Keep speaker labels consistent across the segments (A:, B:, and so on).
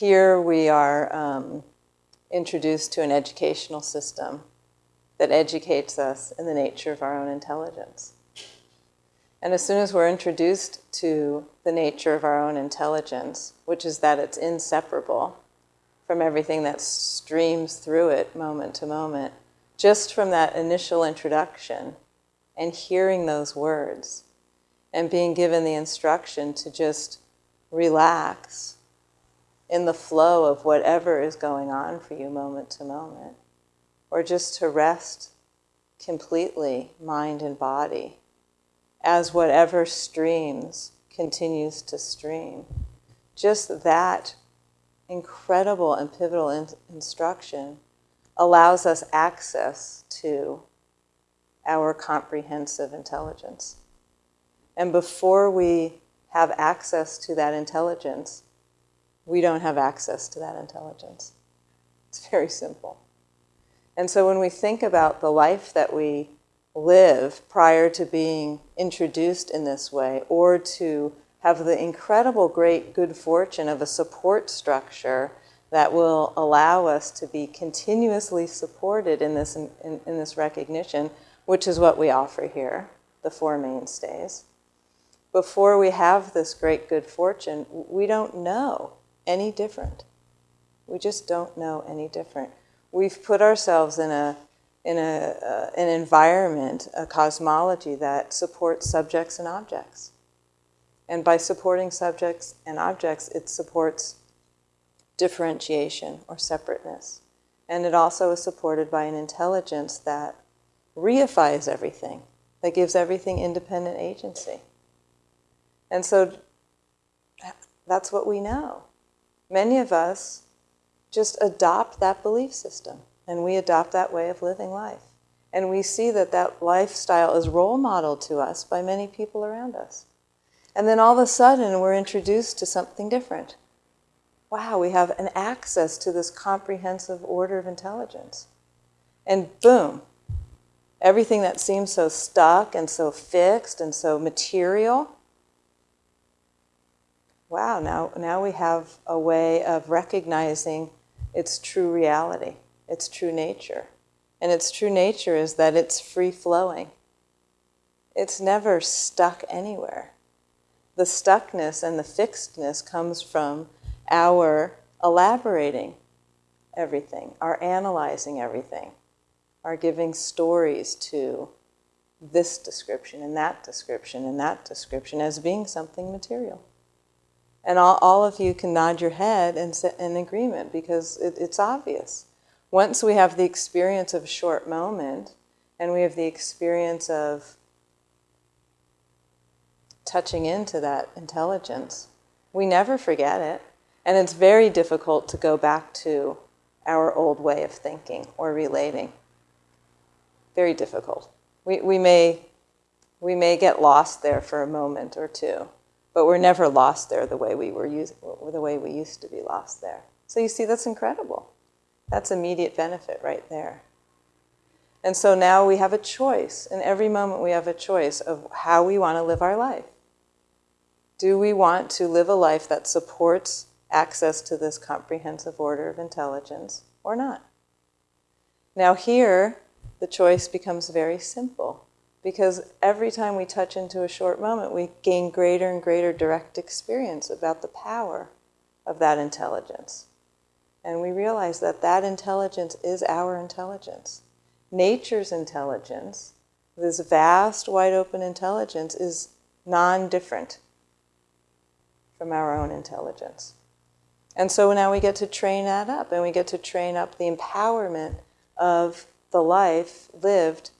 A: here we are um, introduced to an educational system that educates us in the nature of our own intelligence. And as soon as we're introduced to the nature of our own intelligence, which is that it's inseparable from everything that streams through it moment to moment, just from that initial introduction and hearing those words and being given the instruction to just relax in the flow of whatever is going on for you moment to moment, or just to rest completely, mind and body, as whatever streams continues to stream. Just that incredible and pivotal in instruction allows us access to our comprehensive intelligence. And before we have access to that intelligence, we don't have access to that intelligence. It's very simple. And so when we think about the life that we live prior to being introduced in this way, or to have the incredible great good fortune of a support structure that will allow us to be continuously supported in this, in, in, this recognition, which is what we offer here, the Four Mainstays. Before we have this great good fortune, we don't know any different. We just don't know any different. We've put ourselves in a in a, uh, an environment, a cosmology that supports subjects and objects. And by supporting subjects and objects, it supports differentiation or separateness. And it also is supported by an intelligence that reifies everything, that gives everything independent agency. And so that's what we know. Many of us just adopt that belief system and we adopt that way of living life. And we see that that lifestyle is role modeled to us by many people around us. And then all of a sudden we're introduced to something different. Wow, we have an access to this comprehensive order of intelligence. And boom, everything that seems so stuck and so fixed and so material, wow, now, now we have a way of recognizing its true reality, its true nature. And its true nature is that it's free flowing. It's never stuck anywhere. The stuckness and the fixedness comes from our elaborating everything, our analyzing everything our giving stories to this description and that description and that description as being something material. And all, all of you can nod your head and in agreement because it, it's obvious. Once we have the experience of a short moment and we have the experience of touching into that intelligence, we never forget it. And it's very difficult to go back to our old way of thinking or relating very difficult. We, we, may, we may get lost there for a moment or two, but we're never lost there the way we were used, the way we used to be lost there. So you see, that's incredible. That's immediate benefit right there. And so now we have a choice. In every moment we have a choice of how we want to live our life. Do we want to live a life that supports access to this comprehensive order of intelligence or not? Now here, the choice becomes very simple because every time we touch into a short moment, we gain greater and greater direct experience about the power of that intelligence. And we realize that that intelligence is our intelligence. Nature's intelligence, this vast, wide open intelligence, is non-different from our own intelligence. And so now we get to train that up, and we get to train up the empowerment of the life lived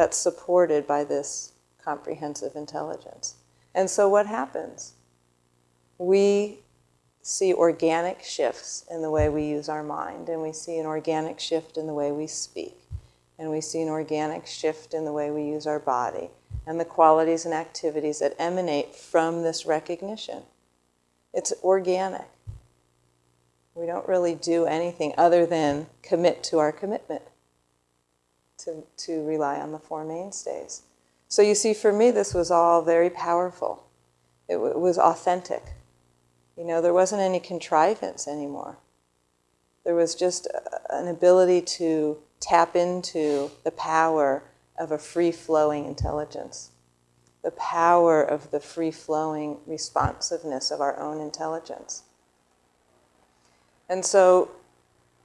A: that's supported by this comprehensive intelligence. And so what happens? We see organic shifts in the way we use our mind, and we see an organic shift in the way we speak, and we see an organic shift in the way we use our body, and the qualities and activities that emanate from this recognition. It's organic. We don't really do anything other than commit to our commitment to, to rely on the Four Mainstays. So you see, for me, this was all very powerful. It, it was authentic. You know, there wasn't any contrivance anymore. There was just uh, an ability to tap into the power of a free flowing intelligence, the power of the free flowing responsiveness of our own intelligence. And so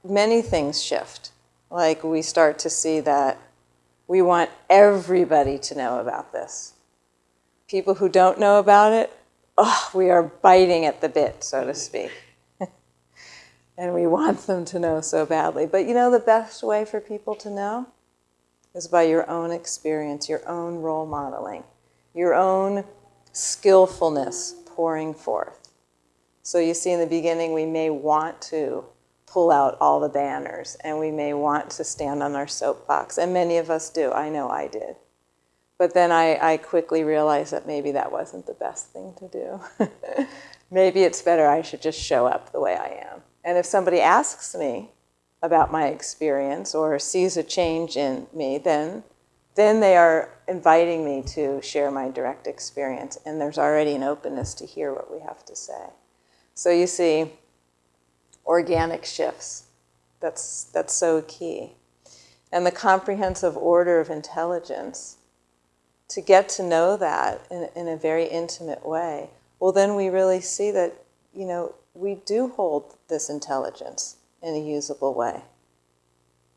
A: many things shift. Like we start to see that we want everybody to know about this. People who don't know about it, oh, we are biting at the bit, so to speak. and we want them to know so badly. But you know, the best way for people to know is by your own experience, your own role modeling, your own skillfulness pouring forth. So you see, in the beginning, we may want to pull out all the banners and we may want to stand on our soapbox, and many of us do. I know I did. But then I, I quickly realized that maybe that wasn't the best thing to do. maybe it's better I should just show up the way I am. And if somebody asks me about my experience or sees a change in me, then, then they are inviting me to share my direct experience. And there's already an openness to hear what we have to say. So you see, organic shifts. That's, that's so key. And the comprehensive order of intelligence, to get to know that in, in a very intimate way, well, then we really see that, you know, we do hold this intelligence in a usable way.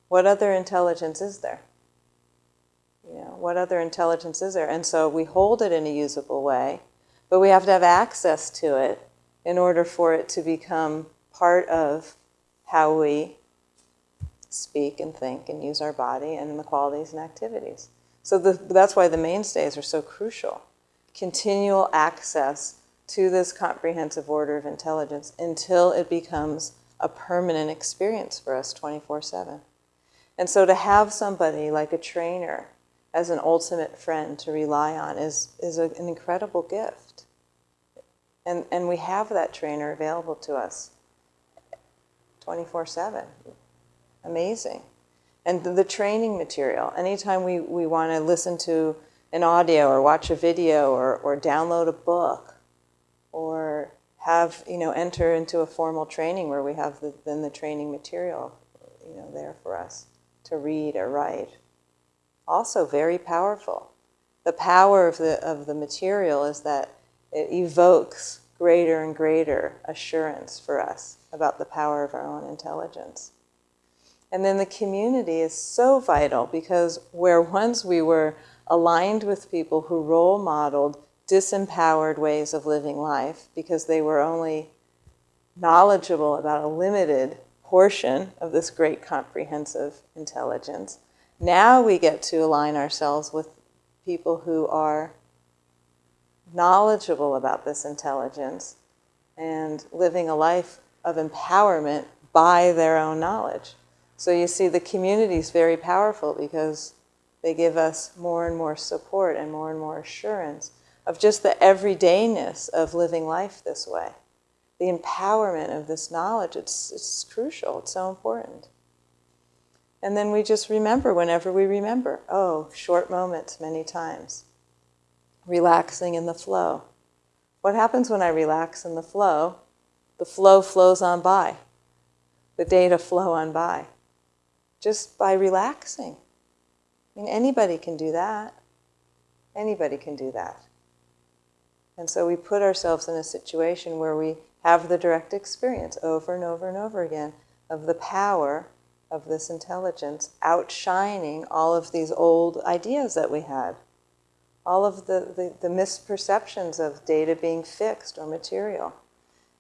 A: What other intelligence is there? You know, what other intelligence is there? And so we hold it in a usable way, but we have to have access to it in order for it to become part of how we speak and think and use our body and the qualities and activities. So the, that's why the mainstays are so crucial. Continual access to this comprehensive order of intelligence until it becomes a permanent experience for us 24 7. And so to have somebody like a trainer as an ultimate friend to rely on is, is a, an incredible gift. And, and we have that trainer available to us 24 7. Amazing. And the, the training material, anytime we, we want to listen to an audio or watch a video or, or download a book or have, you know, enter into a formal training where we have the, then the training material, you know, there for us to read or write. Also very powerful. The power of the, of the material is that it evokes greater and greater assurance for us about the power of our own intelligence. And then the community is so vital because where once we were aligned with people who role modeled disempowered ways of living life because they were only knowledgeable about a limited portion of this great comprehensive intelligence, now we get to align ourselves with people who are knowledgeable about this intelligence and living a life of empowerment by their own knowledge. So you see, the community is very powerful because they give us more and more support and more and more assurance of just the everydayness of living life this way. The empowerment of this knowledge, it's, it's crucial, it's so important. And then we just remember whenever we remember, oh, short moments many times. Relaxing in the flow. What happens when I relax in the flow? The flow flows on by. The data flow on by. Just by relaxing. I mean, anybody can do that. Anybody can do that. And so we put ourselves in a situation where we have the direct experience over and over and over again of the power of this intelligence outshining all of these old ideas that we had. All of the, the, the misperceptions of data being fixed or material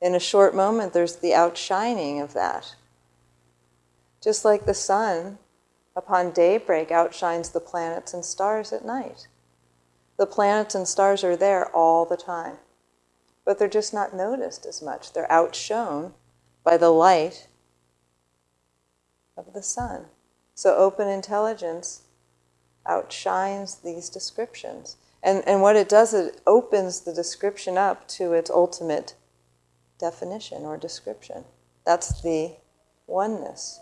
A: in a short moment, there's the outshining of that. Just like the sun, upon daybreak, outshines the planets and stars at night. The planets and stars are there all the time, but they're just not noticed as much. They're outshone by the light of the sun. So open intelligence outshines these descriptions. And, and what it does, it opens the description up to its ultimate definition or description. That's the oneness.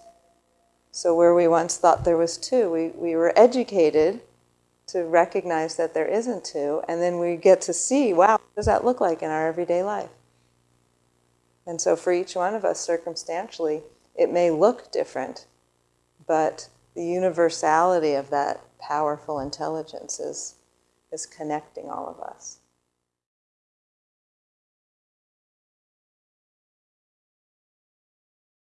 A: So, where we once thought there was two, we, we were educated to recognize that there isn't two, and then we get to see wow, what does that look like in our everyday life? And so for each one of us, circumstantially, it may look different, but the universality of that powerful intelligence is, is connecting all of us.